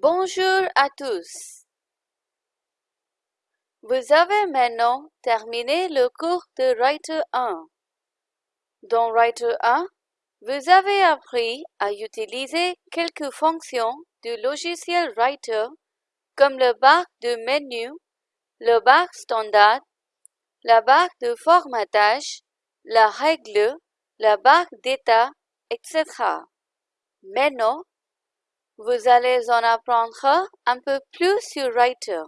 Bonjour à tous. Vous avez maintenant terminé le cours de Writer 1. Dans Writer 1, vous avez appris à utiliser quelques fonctions du logiciel Writer comme le barre de menu, le barre standard, la barre de formatage, la règle, la barre d'état, etc. Maintenant, vous allez en apprendre un peu plus sur Writer.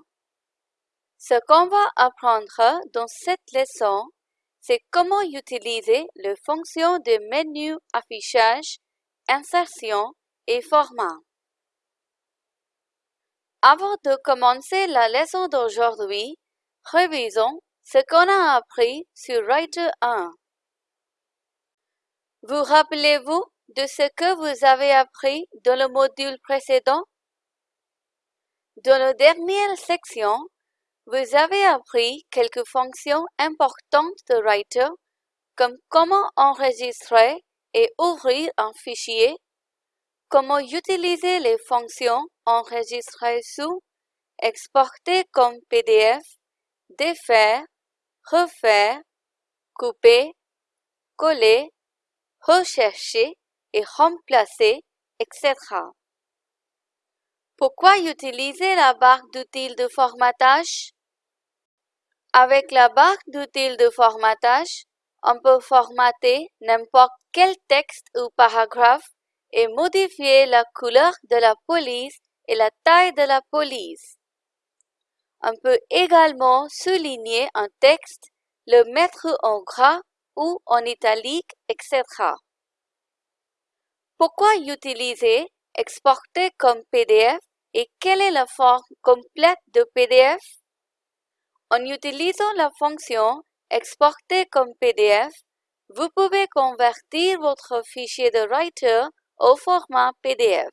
Ce qu'on va apprendre dans cette leçon, c'est comment utiliser les fonctions de menu affichage, insertion et format. Avant de commencer la leçon d'aujourd'hui, révisons ce qu'on a appris sur Writer 1. Vous rappelez-vous de ce que vous avez appris dans le module précédent? Dans la dernière section, vous avez appris quelques fonctions importantes de Writer, comme comment enregistrer et ouvrir un fichier, comment utiliser les fonctions enregistrer sous, exporter comme PDF, défaire, refaire, couper, coller, rechercher et remplacer, etc. Pourquoi utiliser la barre d'outils de formatage? Avec la barre d'outils de formatage, on peut formater n'importe quel texte ou paragraphe et modifier la couleur de la police et la taille de la police. On peut également souligner un texte, le mettre en gras ou en italique, etc. Pourquoi utiliser exporter comme PDF et quelle est la forme complète de PDF? En utilisant la fonction exporter comme PDF, vous pouvez convertir votre fichier de Writer au format PDF.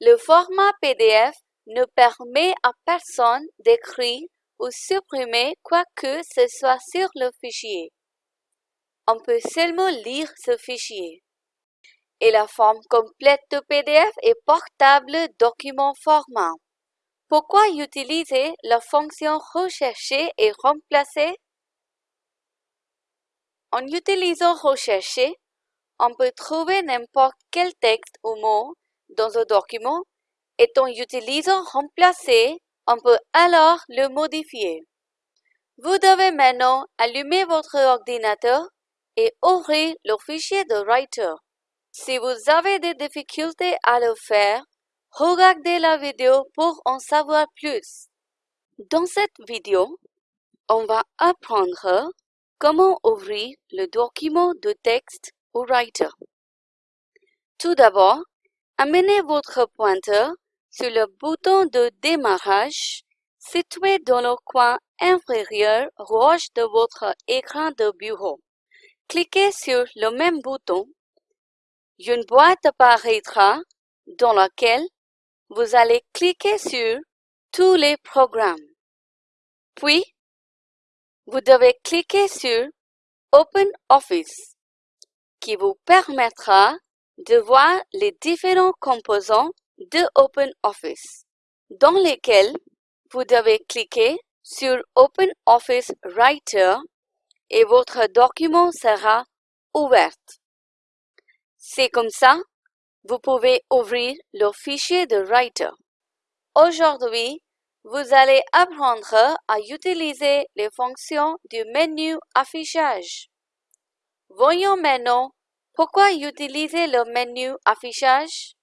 Le format PDF ne permet à personne d'écrire ou supprimer quoi que ce soit sur le fichier. On peut seulement lire ce fichier. Et la forme complète de PDF est portable document format. Pourquoi utiliser la fonction rechercher et remplacer? En utilisant rechercher, on peut trouver n'importe quel texte ou mot dans un document et en utilisant remplacer, on peut alors le modifier. Vous devez maintenant allumer votre ordinateur et ouvrir le fichier de Writer. Si vous avez des difficultés à le faire, regardez la vidéo pour en savoir plus. Dans cette vidéo, on va apprendre comment ouvrir le document de texte ou Writer. Tout d'abord, amenez votre pointeur sur le bouton de démarrage situé dans le coin inférieur gauche de votre écran de bureau. Cliquez sur le même bouton. Une boîte apparaîtra dans laquelle vous allez cliquer sur tous les programmes. Puis, vous devez cliquer sur Open Office qui vous permettra de voir les différents composants de OpenOffice, dans lesquels vous devez cliquer sur OpenOffice Writer et votre document sera ouvert. C'est comme ça, vous pouvez ouvrir le fichier de Writer. Aujourd'hui, vous allez apprendre à utiliser les fonctions du menu affichage. Voyons maintenant pourquoi utiliser le menu affichage.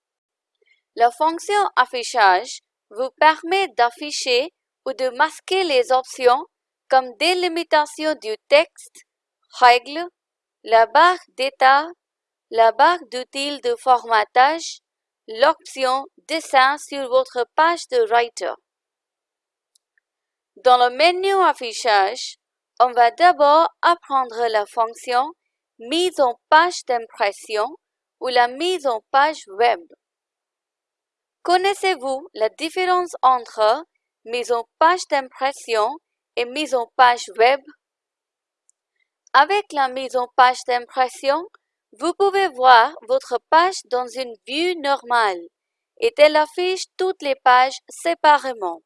La fonction affichage vous permet d'afficher ou de masquer les options comme délimitation du texte, règles, la barre d'état, la barre d'outils de formatage, l'option Dessin sur votre page de Writer. Dans le menu affichage, on va d'abord apprendre la fonction mise en page d'impression ou la mise en page web. Connaissez-vous la différence entre mise en page d'impression et mise en page web? Avec la mise en page d'impression, vous pouvez voir votre page dans une vue normale et elle affiche toutes les pages séparément.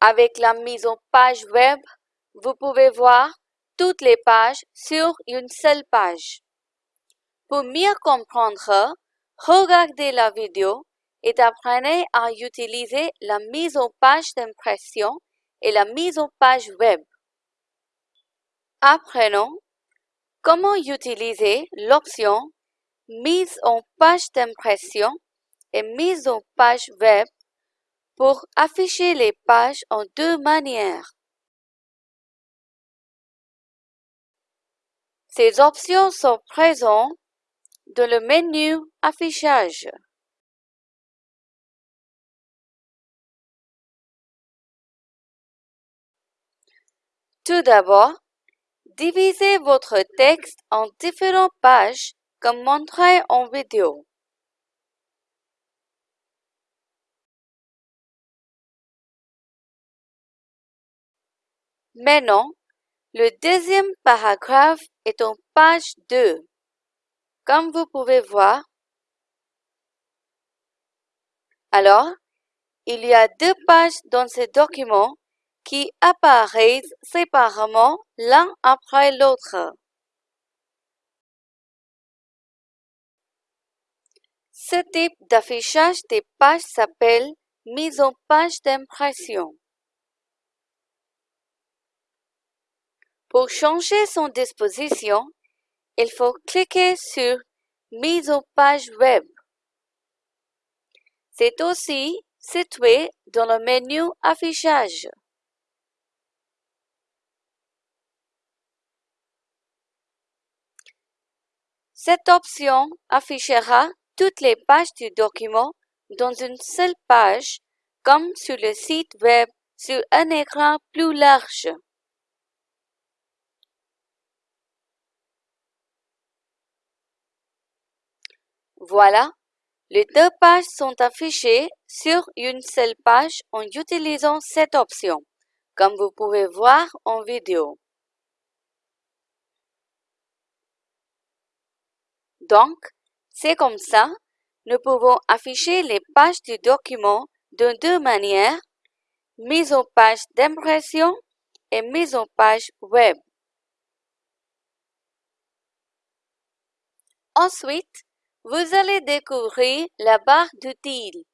Avec la mise en page web, vous pouvez voir toutes les pages sur une seule page. Pour mieux comprendre, regardez la vidéo et apprenez à utiliser la mise en page d'impression et la mise en page web. Apprenons comment utiliser l'option Mise en page d'impression et mise en page web pour afficher les pages en deux manières? Ces options sont présentes dans le menu Affichage. Tout d'abord, divisez votre texte en différentes pages comme montré en vidéo. Maintenant, le deuxième paragraphe est en page 2. Comme vous pouvez voir, alors, il y a deux pages dans ce document qui apparaissent séparément l'un après l'autre. Ce type d'affichage des pages s'appelle mise en page d'impression. Pour changer son disposition, il faut cliquer sur Mise en page web. C'est aussi situé dans le menu Affichage. Cette option affichera toutes les pages du document dans une seule page, comme sur le site web sur un écran plus large. Voilà, les deux pages sont affichées sur une seule page en utilisant cette option, comme vous pouvez voir en vidéo. Donc, c'est comme ça, nous pouvons afficher les pages du document de deux manières, mise en page d'impression et mise en page web. Ensuite, vous allez découvrir la barre d'outils.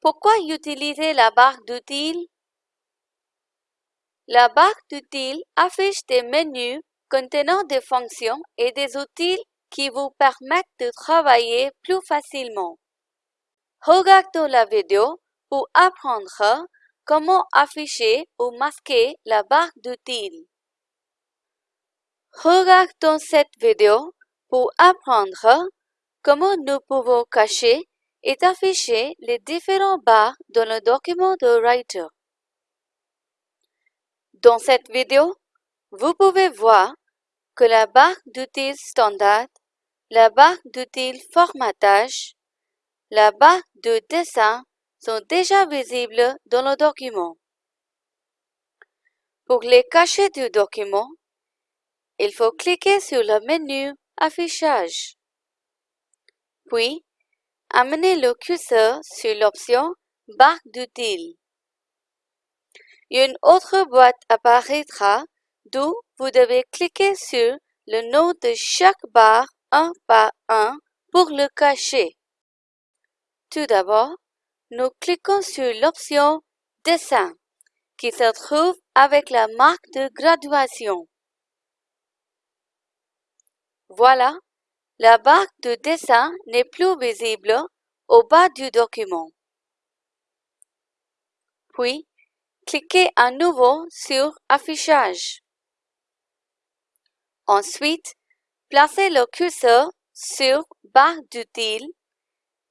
Pourquoi utiliser la barre d'outils? La barre d'outils affiche des menus contenant des fonctions et des outils qui vous permettent de travailler plus facilement. Regardons la vidéo pour apprendre comment afficher ou masquer la barre d'outils. Regardons cette vidéo pour apprendre comment nous pouvons cacher et afficher les différents barres dans le document de Writer. Dans cette vidéo, vous pouvez voir que la barre d'outils standard, la barre d'outils formatage, la barre de dessin sont déjà visibles dans le document. Pour les cacher du document, il faut cliquer sur le menu Affichage. Puis, amenez le curseur sur l'option Barre d'outils. Une autre boîte apparaîtra d'où vous devez cliquer sur le nom de chaque barre un par un pour le cacher. Tout d'abord, nous cliquons sur l'option Dessin qui se trouve avec la marque de graduation. Voilà, la barre de dessin n'est plus visible au bas du document. Puis, cliquez à nouveau sur Affichage. Ensuite, placez le curseur sur Barre d'outils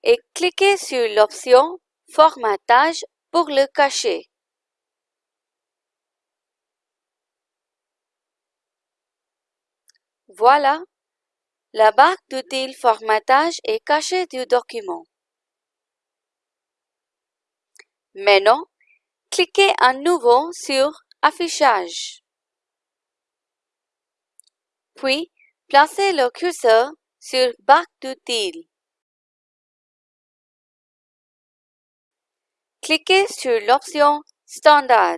et cliquez sur l'option Formatage pour le cacher. Voilà, la barre d'outils formatage est cachée du document. Maintenant, cliquez à nouveau sur Affichage. Puis, placez le curseur sur Barre d'outils. cliquez sur l'option Standard.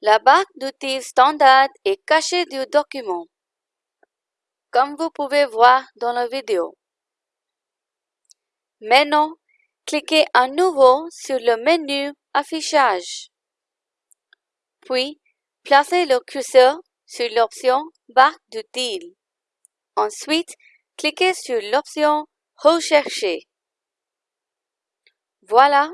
La barre d'outils Standard est cachée du document, comme vous pouvez voir dans la vidéo. Maintenant, cliquez à nouveau sur le menu Affichage. Puis, placez le curseur sur l'option Barre d'outils. Ensuite, cliquez sur l'option Rechercher. Voilà,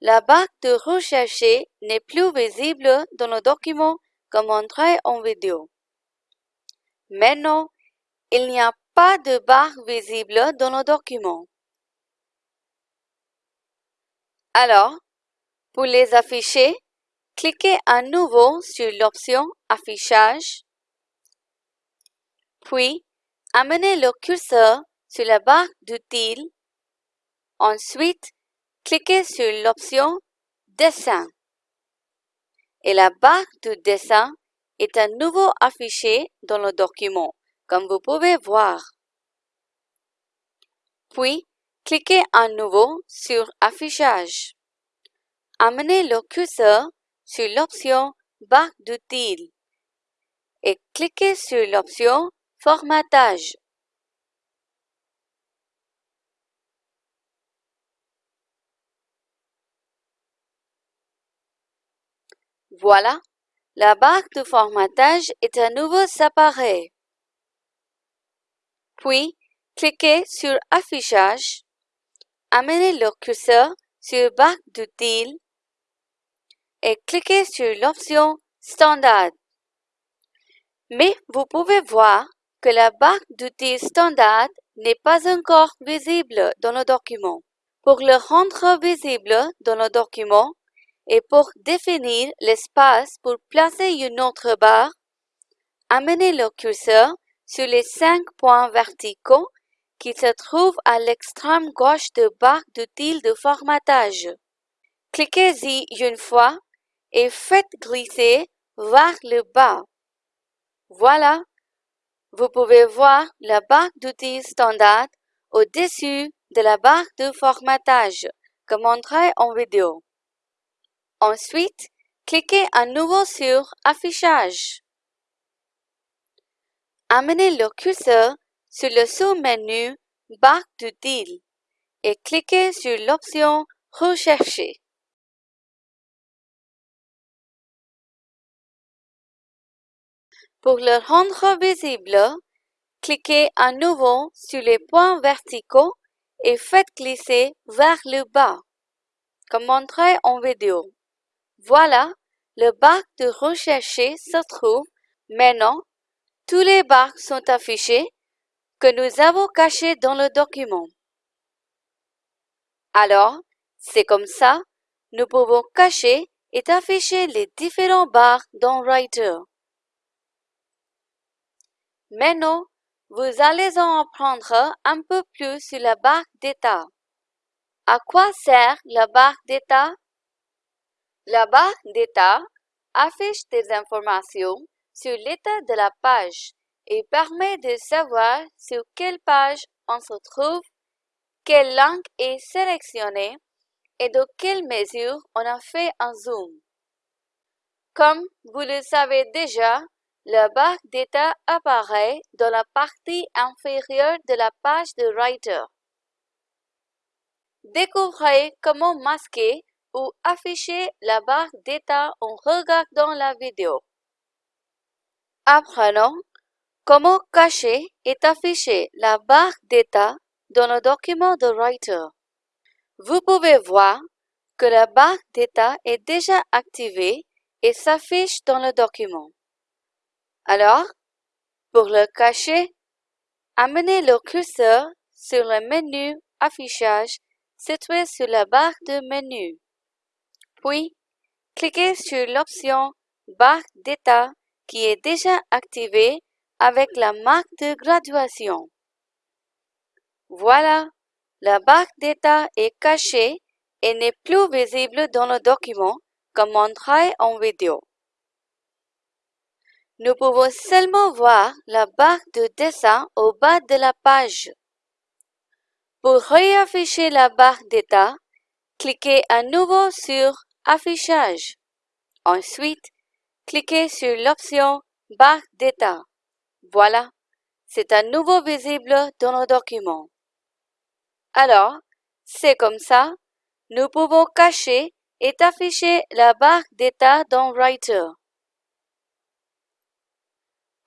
la barre de Rechercher n'est plus visible dans le document comme montré en vidéo. Maintenant, il n'y a pas de barre visible dans le document. Alors, pour les afficher, cliquez à nouveau sur l'option Affichage, puis amenez le curseur sur la barre d'outils. Ensuite, cliquez sur l'option Dessin. Et la barre de dessin est à nouveau affichée dans le document, comme vous pouvez voir. Puis, cliquez à nouveau sur Affichage. Amenez le curseur sur l'option Barre d'outils et cliquez sur l'option Formatage. Voilà, la barre de formatage est à nouveau séparée. Puis, cliquez sur Affichage, amenez le curseur sur Barre d'outils et cliquez sur l'option Standard. Mais vous pouvez voir que la barre d'outils Standard n'est pas encore visible dans le document. Pour le rendre visible dans le document, et pour définir l'espace pour placer une autre barre, amenez le curseur sur les cinq points verticaux qui se trouvent à l'extrême gauche de barre d'outils de formatage. Cliquez-y une fois et faites glisser vers le bas. Voilà, vous pouvez voir la barre d'outils standard au-dessus de la barre de formatage, comme montré en vidéo. Ensuite, cliquez à nouveau sur Affichage. Amenez le curseur sur le sous-menu Barre d'outils et cliquez sur l'option Rechercher. Pour le rendre visible, cliquez à nouveau sur les points verticaux et faites glisser vers le bas, comme montré en vidéo. Voilà, le bac de rechercher se trouve maintenant. Tous les bacs sont affichés que nous avons cachés dans le document. Alors, c'est comme ça, nous pouvons cacher et afficher les différents barres dans Writer. Maintenant, vous allez en apprendre un peu plus sur la barre d'état. À quoi sert la barre d'état? La barre d'état affiche des informations sur l'état de la page et permet de savoir sur quelle page on se trouve, quelle langue est sélectionnée et de quelle mesure on a fait un zoom. Comme vous le savez déjà, la barre d'état apparaît dans la partie inférieure de la page de Writer. Découvrez comment masquer ou afficher la barre d'état en regardant la vidéo. Apprenons comment cacher et afficher la barre d'état dans le document de Writer. Vous pouvez voir que la barre d'état est déjà activée et s'affiche dans le document. Alors, pour le cacher, amenez le curseur sur le menu Affichage situé sur la barre de menu. Puis, cliquez sur l'option Barre d'état qui est déjà activée avec la marque de graduation. Voilà, la barre d'état est cachée et n'est plus visible dans le document comme montré en vidéo. Nous pouvons seulement voir la barre de dessin au bas de la page. Pour réafficher la barre d'état, cliquez à nouveau sur Affichage. Ensuite, cliquez sur l'option Barre d'état. Voilà, c'est à nouveau visible dans le document. Alors, c'est comme ça, nous pouvons cacher et afficher la barre d'état dans Writer.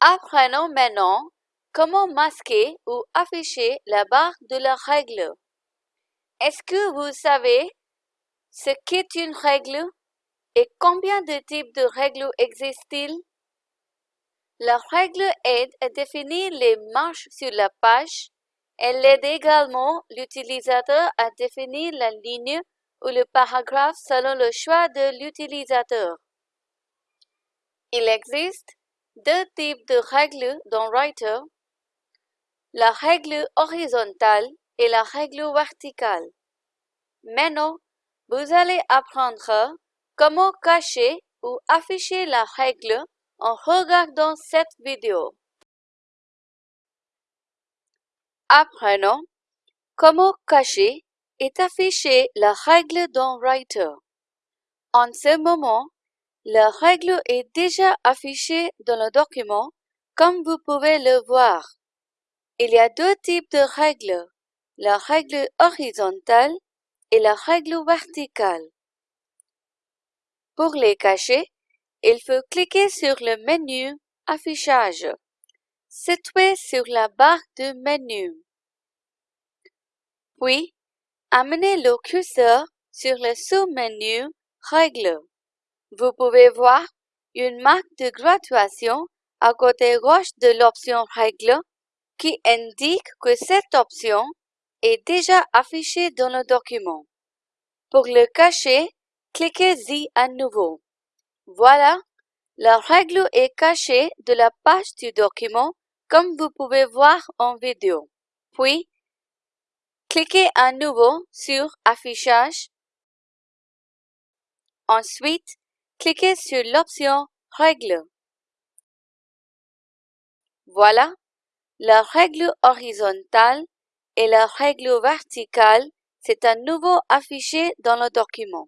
Apprenons maintenant comment masquer ou afficher la barre de la règle. Est-ce que vous savez ce qu'est une règle et combien de types de règles existent-ils? La règle aide à définir les marches sur la page. Elle aide également l'utilisateur à définir la ligne ou le paragraphe selon le choix de l'utilisateur. Il existe deux types de règles dans Writer, la règle horizontale et la règle verticale. Maintenant, vous allez apprendre comment cacher ou afficher la règle en regardant cette vidéo. Apprenons comment cacher et afficher la règle dans Writer. En ce moment, la règle est déjà affichée dans le document, comme vous pouvez le voir. Il y a deux types de règles, la règle horizontale et la règle verticale. Pour les cacher, il faut cliquer sur le menu Affichage, situé sur la barre de menu. Puis, amenez le curseur sur le sous-menu Règles. Vous pouvez voir une marque de graduation à côté gauche de l'option Règles qui indique que cette option est déjà affichée dans le document. Pour le cacher, cliquez-y à nouveau. Voilà, la règle est cachée de la page du document comme vous pouvez voir en vidéo. Puis, cliquez à nouveau sur Affichage. Ensuite, cliquez sur l'option Règle. Voilà, la règle horizontale et la règle verticale s'est à nouveau affichée dans le document.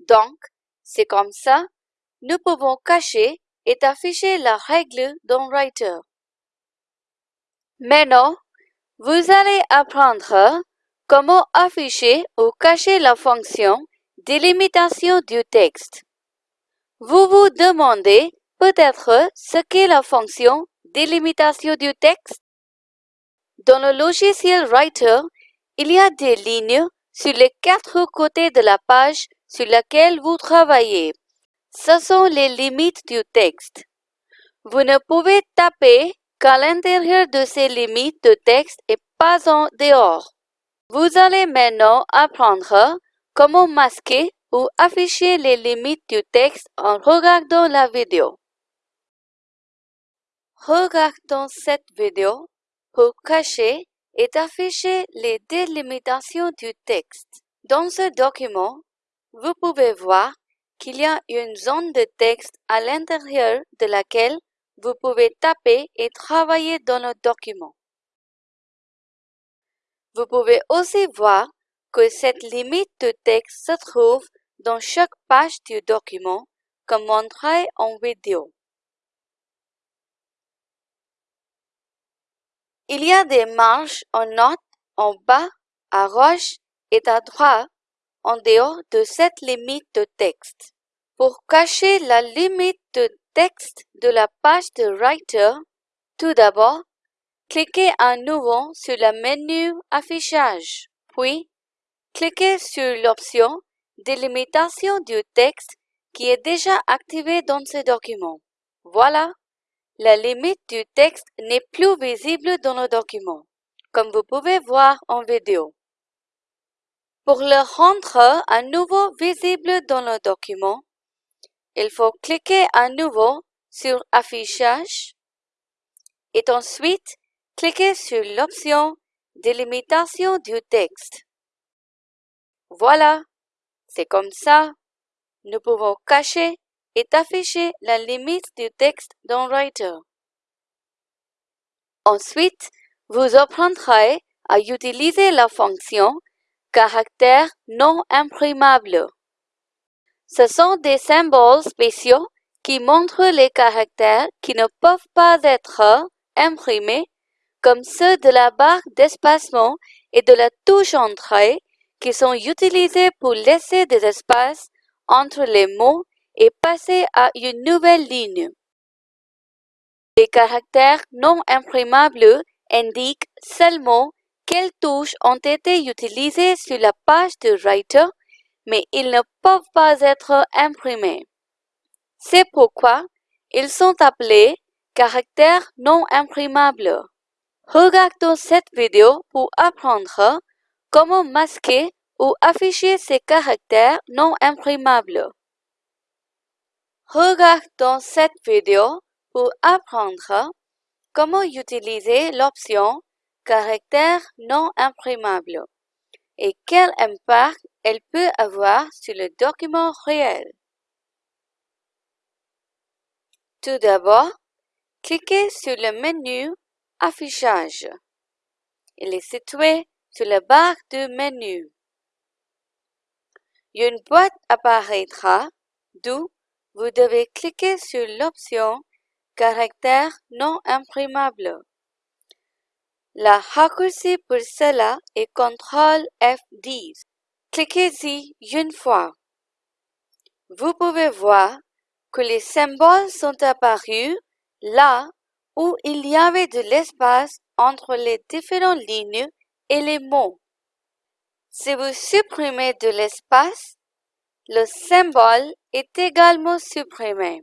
Donc, c'est comme ça, nous pouvons cacher et afficher la règle dans Writer. Maintenant, vous allez apprendre comment afficher ou cacher la fonction délimitation du texte. Vous vous demandez peut-être ce qu'est la fonction délimitation du texte? Dans le logiciel Writer, il y a des lignes sur les quatre côtés de la page sur laquelle vous travaillez. Ce sont les limites du texte. Vous ne pouvez taper qu'à l'intérieur de ces limites de texte et pas en dehors. Vous allez maintenant apprendre comment masquer ou afficher les limites du texte en regardant la vidéo. Regardons cette vidéo pour cacher et afficher les délimitations du texte. Dans ce document, vous pouvez voir qu'il y a une zone de texte à l'intérieur de laquelle vous pouvez taper et travailler dans le document. Vous pouvez aussi voir que cette limite de texte se trouve dans chaque page du document, comme montré en vidéo. Il y a des marges en note en bas, à gauche et à droite en dehors de cette limite de texte. Pour cacher la limite de texte de la page de Writer, tout d'abord, cliquez à nouveau sur le menu Affichage, puis cliquez sur l'option Délimitation du texte qui est déjà activée dans ce document. Voilà, la limite du texte n'est plus visible dans le document, comme vous pouvez voir en vidéo. Pour le rendre à nouveau visible dans le document, il faut cliquer à nouveau sur Affichage et ensuite cliquer sur l'option Délimitation du texte. Voilà, c'est comme ça. Nous pouvons cacher et afficher la limite du texte dans Writer. Ensuite, vous apprendrez à utiliser la fonction caractère non imprimable. Ce sont des symboles spéciaux qui montrent les caractères qui ne peuvent pas être imprimés, comme ceux de la barre d'espacement et de la touche entrée, qui sont utilisés pour laisser des espaces entre les mots et passer à une nouvelle ligne. Les caractères non imprimables indiquent seulement quelles touches ont été utilisées sur la page de Writer, mais ils ne peuvent pas être imprimés. C'est pourquoi ils sont appelés caractères non imprimables. Regardons cette vidéo pour apprendre comment masquer ou afficher ces caractères non imprimables? Regardons cette vidéo pour apprendre comment utiliser l'option caractère non imprimable et quel impact elle peut avoir sur le document réel. Tout d'abord, cliquez sur le menu Affichage. Il est situé sur la barre du menu. Une boîte apparaîtra, d'où vous devez cliquer sur l'option Caractère non imprimable. La raccourci pour cela est CTRL F10. Cliquez-y une fois. Vous pouvez voir que les symboles sont apparus là où il y avait de l'espace entre les différentes lignes mots. Si vous supprimez de l'espace, le symbole est également supprimé,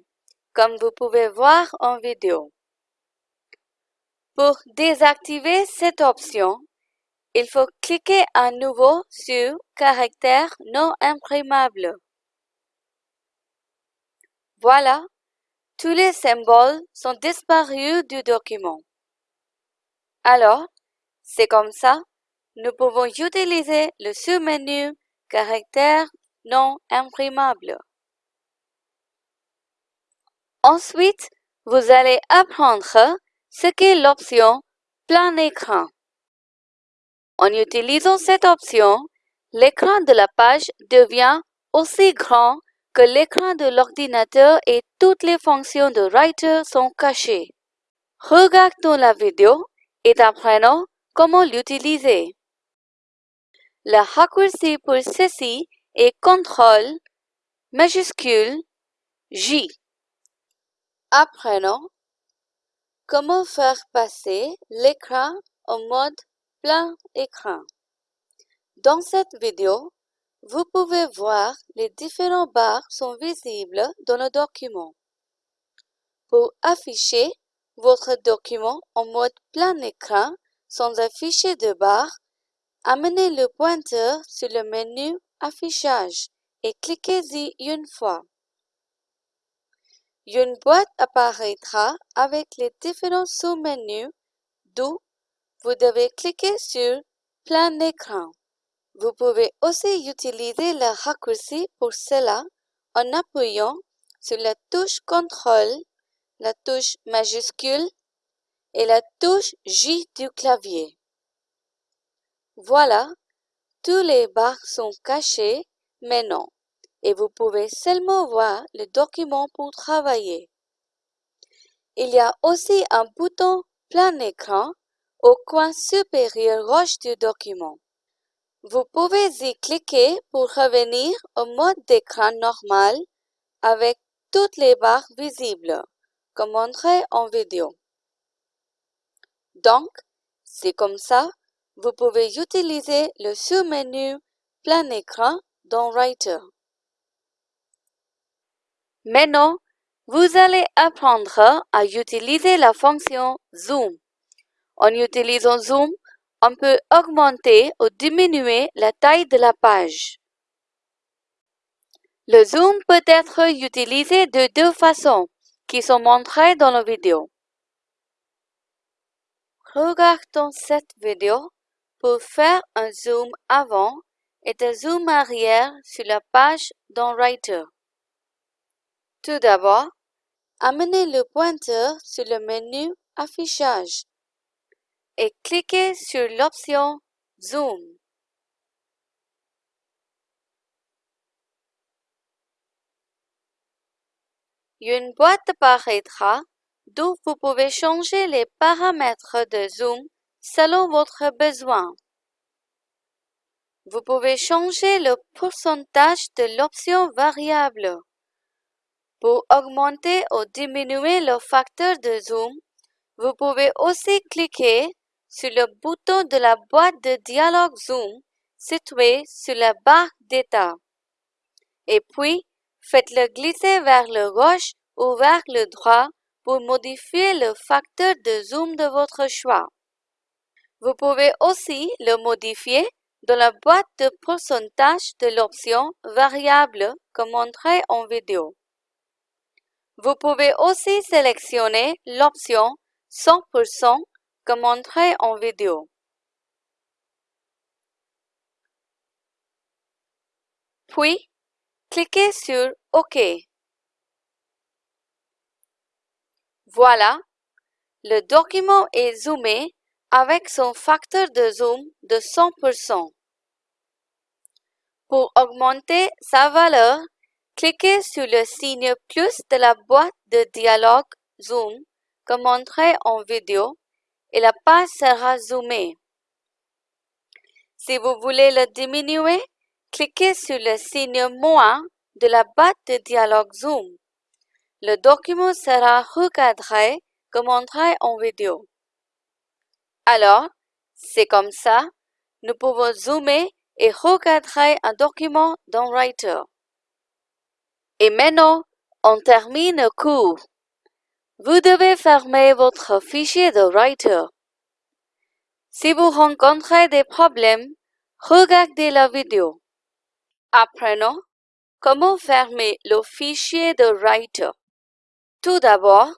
comme vous pouvez voir en vidéo. Pour désactiver cette option, il faut cliquer à nouveau sur Caractère non imprimable. Voilà, tous les symboles sont disparus du document. Alors, c'est comme ça, nous pouvons utiliser le sous-menu Caractère non imprimable. Ensuite, vous allez apprendre ce qu'est l'option plein écran. En utilisant cette option, l'écran de la page devient aussi grand que l'écran de l'ordinateur et toutes les fonctions de Writer sont cachées. Regardons la vidéo et apprenons comment l'utiliser. Le raccourci pour ceci est CTRL majuscule J. Apprenons Comment faire passer l'écran en mode plein écran Dans cette vidéo, vous pouvez voir les différents barres sont visibles dans le document. Pour afficher votre document en mode plein écran sans afficher de barres, amenez le pointeur sur le menu Affichage et cliquez-y une fois. Une boîte apparaîtra avec les différents sous-menus d'où vous devez cliquer sur Plein écran. Vous pouvez aussi utiliser le raccourci pour cela en appuyant sur la touche CTRL, la touche majuscule et la touche J du clavier. Voilà, tous les barres sont cachés maintenant et vous pouvez seulement voir le document pour travailler. Il y a aussi un bouton plein écran au coin supérieur gauche du document. Vous pouvez y cliquer pour revenir au mode d'écran normal avec toutes les barres visibles, comme montré en vidéo. Donc, c'est comme ça, vous pouvez utiliser le sous-menu plein écran dans Writer. Maintenant, vous allez apprendre à utiliser la fonction Zoom. En utilisant Zoom, on peut augmenter ou diminuer la taille de la page. Le zoom peut être utilisé de deux façons qui sont montrées dans la vidéo. Regardons cette vidéo pour faire un zoom avant et un zoom arrière sur la page dans Writer. Tout d'abord, amenez le pointeur sur le menu Affichage. et cliquez sur l'option Zoom. Une boîte apparaîtra d'où vous pouvez changer les paramètres de zoom selon votre besoin. Vous pouvez changer le pourcentage de l'option variable. Pour augmenter ou diminuer le facteur de zoom, vous pouvez aussi cliquer sur le bouton de la boîte de dialogue Zoom situé sur la barre d'état. Et puis, faites-le glisser vers le gauche ou vers le droit pour modifier le facteur de zoom de votre choix. Vous pouvez aussi le modifier dans la boîte de pourcentage de l'option variable comme montré en vidéo. Vous pouvez aussi sélectionner l'option 100% comme montré en vidéo. Puis, cliquez sur OK. Voilà, le document est zoomé avec son facteur de zoom de 100%. Pour augmenter sa valeur, cliquez sur le signe plus de la boîte de dialogue Zoom comme montré en vidéo et la page sera zoomée. Si vous voulez le diminuer, cliquez sur le signe moins de la boîte de dialogue Zoom. Le document sera recadré comme montré en vidéo. Alors, c'est comme ça, nous pouvons zoomer et recadrer un document dans Writer. Et maintenant, on termine le cours. Vous devez fermer votre fichier de Writer. Si vous rencontrez des problèmes, regardez la vidéo. Apprenons comment fermer le fichier de Writer. Tout d'abord,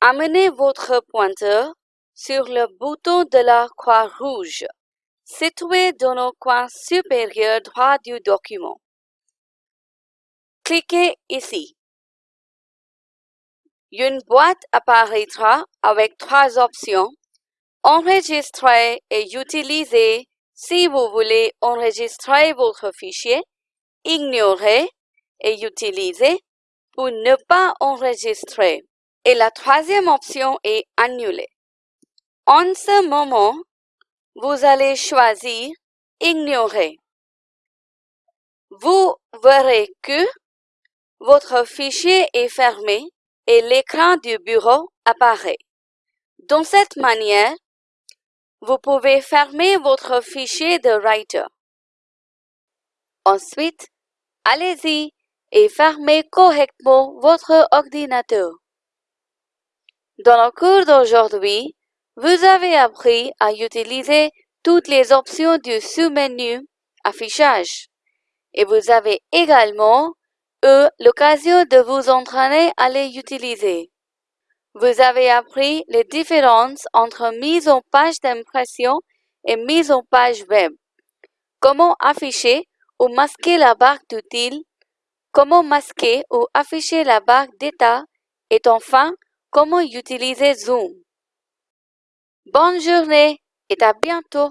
amenez votre pointeur sur le bouton de la croix rouge, situé dans le coin supérieur droit du document. Cliquez ici. Une boîte apparaîtra avec trois options. Enregistrer et utiliser si vous voulez enregistrer votre fichier, ignorer et utiliser pour ne pas enregistrer. Et la troisième option est annuler. En ce moment, vous allez choisir ignorer. Vous verrez que votre fichier est fermé et l'écran du bureau apparaît. De cette manière, vous pouvez fermer votre fichier de Writer. Ensuite, allez-y et fermez correctement votre ordinateur. Dans le cours d'aujourd'hui, vous avez appris à utiliser toutes les options du sous-menu Affichage et vous avez également eu l'occasion de vous entraîner à les utiliser. Vous avez appris les différences entre mise en page d'impression et mise en page web, comment afficher ou masquer la barre d'outils, comment masquer ou afficher la barre d'état? Et enfin comment utiliser Zoom? Bonne journée et à bientôt.